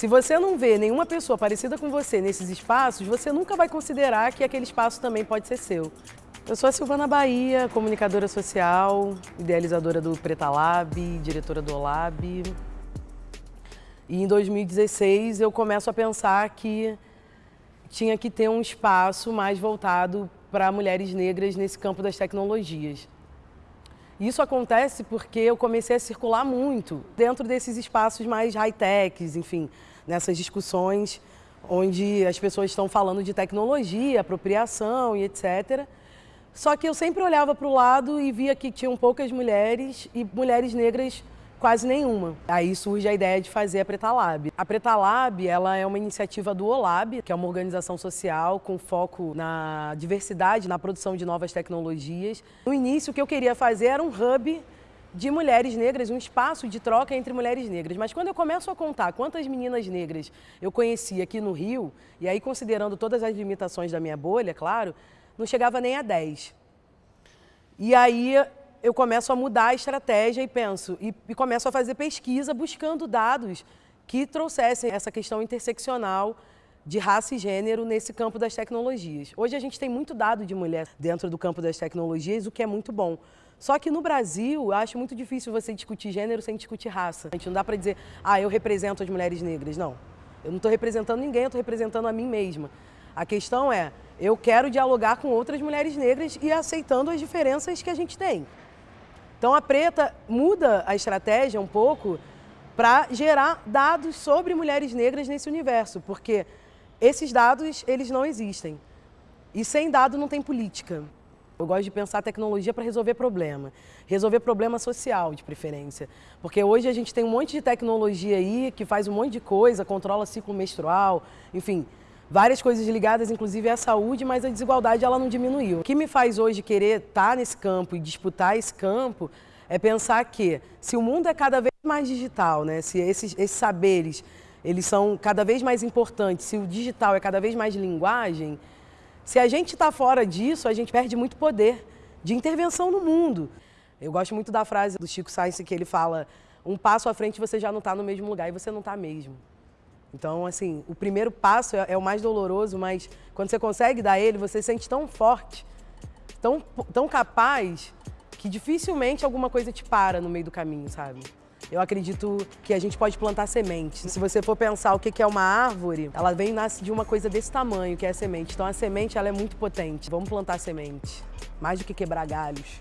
Se você não vê nenhuma pessoa parecida com você nesses espaços, você nunca vai considerar que aquele espaço também pode ser seu. Eu sou a Silvana Bahia, comunicadora social, idealizadora do Preta Lab, diretora do Olab. E em 2016 eu começo a pensar que tinha que ter um espaço mais voltado para mulheres negras nesse campo das tecnologias. Isso acontece porque eu comecei a circular muito dentro desses espaços mais high-techs, enfim, nessas discussões onde as pessoas estão falando de tecnologia, apropriação e etc. Só que eu sempre olhava para o lado e via que tinham poucas mulheres e mulheres negras quase nenhuma. Aí surge a ideia de fazer a Preta Lab. A Preta Lab ela é uma iniciativa do OLAB, que é uma organização social com foco na diversidade, na produção de novas tecnologias. No início, o que eu queria fazer era um hub de mulheres negras, um espaço de troca entre mulheres negras. Mas quando eu começo a contar quantas meninas negras eu conheci aqui no Rio, e aí considerando todas as limitações da minha bolha, claro, não chegava nem a 10. E aí eu começo a mudar a estratégia e penso, e, e começo a fazer pesquisa buscando dados que trouxessem essa questão interseccional de raça e gênero nesse campo das tecnologias. Hoje a gente tem muito dado de mulher dentro do campo das tecnologias, o que é muito bom. Só que no Brasil, eu acho muito difícil você discutir gênero sem discutir raça. A gente não dá para dizer, ah, eu represento as mulheres negras. Não, eu não estou representando ninguém, eu estou representando a mim mesma. A questão é, eu quero dialogar com outras mulheres negras e aceitando as diferenças que a gente tem. Então a Preta muda a estratégia um pouco para gerar dados sobre mulheres negras nesse universo, porque esses dados eles não existem. E sem dado não tem política. Eu gosto de pensar tecnologia para resolver problema. Resolver problema social, de preferência. Porque hoje a gente tem um monte de tecnologia aí que faz um monte de coisa, controla ciclo menstrual, enfim, várias coisas ligadas, inclusive à saúde, mas a desigualdade ela não diminuiu. O que me faz hoje querer estar nesse campo e disputar esse campo é pensar que se o mundo é cada vez mais digital, né, se esses, esses saberes eles são cada vez mais importantes, se o digital é cada vez mais linguagem, se a gente está fora disso, a gente perde muito poder de intervenção no mundo. Eu gosto muito da frase do Chico Sainz que ele fala, um passo à frente você já não está no mesmo lugar e você não está mesmo. Então, assim, o primeiro passo é, é, o mais doloroso, mas quando você consegue dar ele, você se sente tão forte, tão, tão capaz, que dificilmente alguma coisa te para no meio do caminho, sabe? Eu acredito que a gente pode plantar semente. Se você for pensar o que é uma árvore, ela vem e nasce de uma coisa desse tamanho, que é a semente. Então a semente ela é muito potente. Vamos plantar semente, mais do que quebrar galhos.